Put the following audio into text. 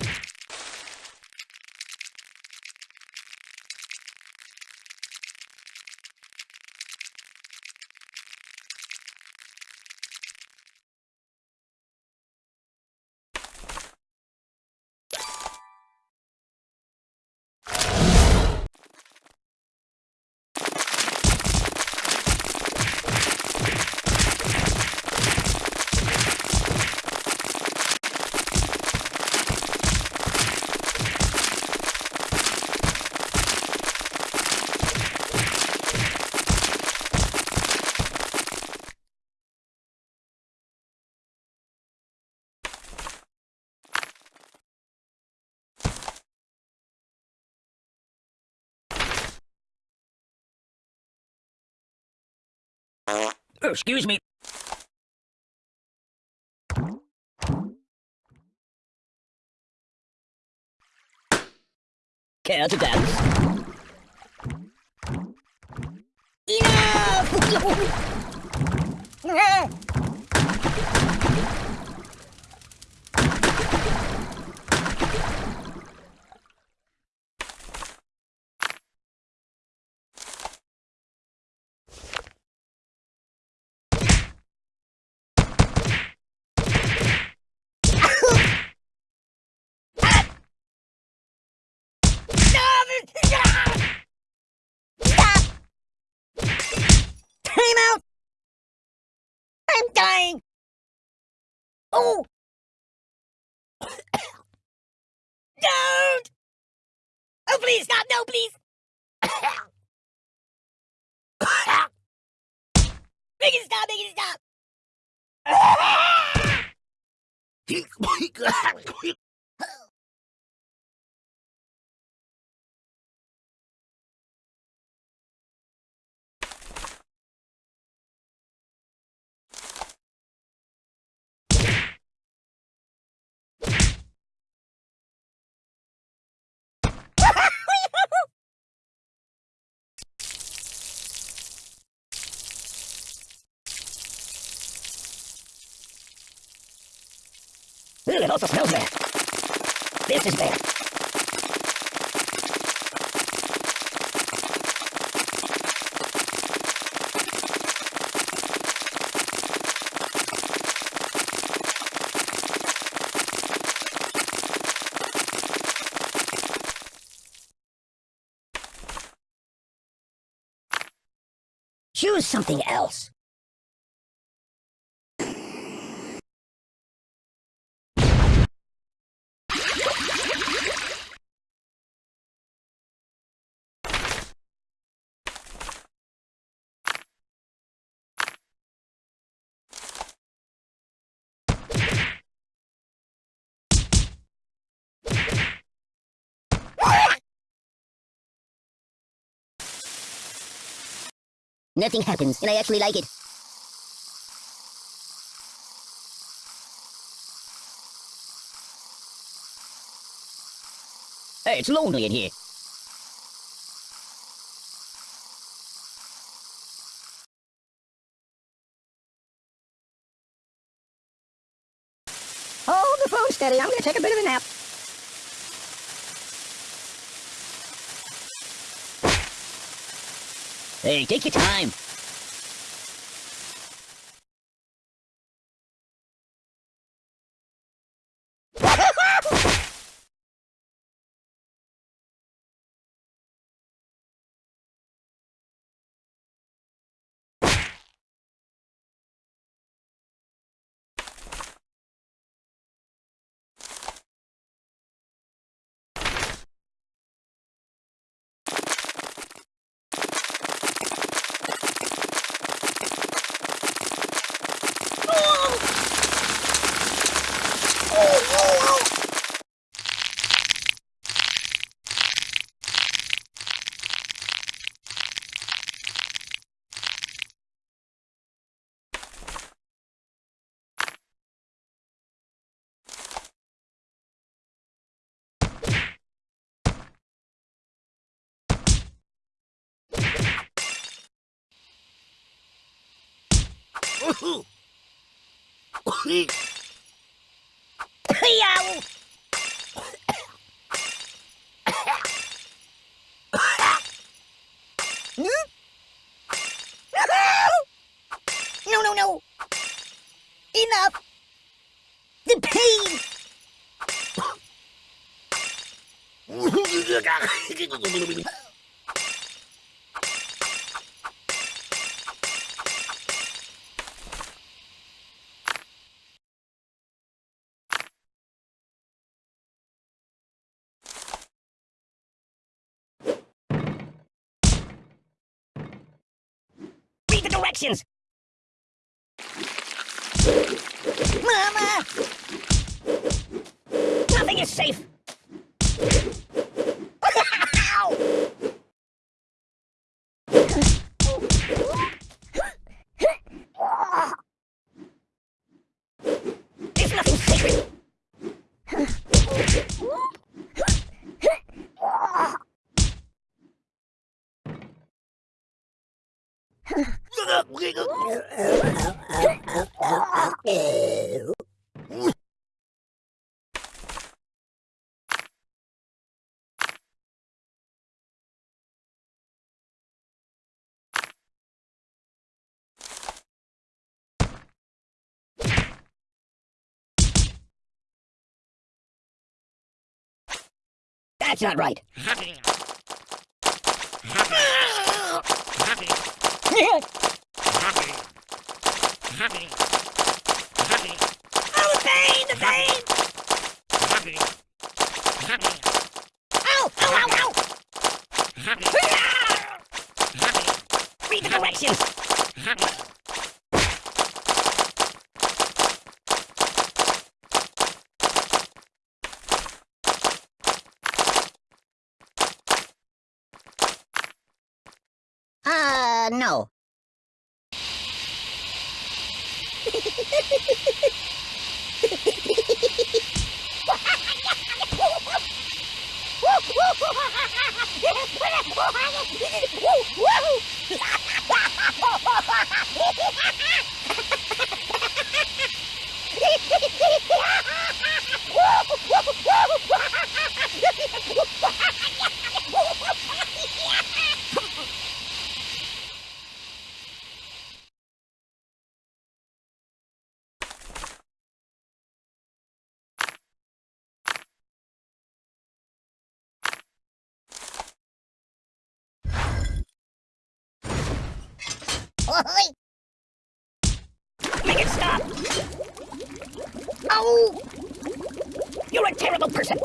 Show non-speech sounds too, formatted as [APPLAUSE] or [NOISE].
you Oh, excuse me. Care to dance? Enough! [LAUGHS] Oh! [COUGHS] Don't! Oh, please stop! No, please! [COUGHS] make it stop! Make it stop! [COUGHS] Ooh, it also smells bad. This is bad. Choose something else. Nothing happens, and I actually like it. Hey, it's lonely in here. Hold the phone steady. I'm to take a bit of a nap. Hey, take your time. No! Enough! The pain! [LAUGHS] directions! Mama! Nothing is safe! [LAUGHS] Ow! There's nothing sacred! That's not right. [LAUGHS] [LAUGHS] [LAUGHS] Oh, the pain! The pain! Ow! Ow! Ow! Ow! Read the directions! Uh, no. Woo! Woo! Make it stop! Oh! You're a terrible person!